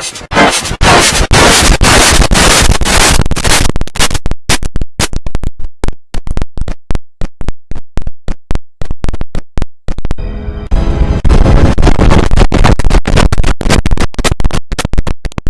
first.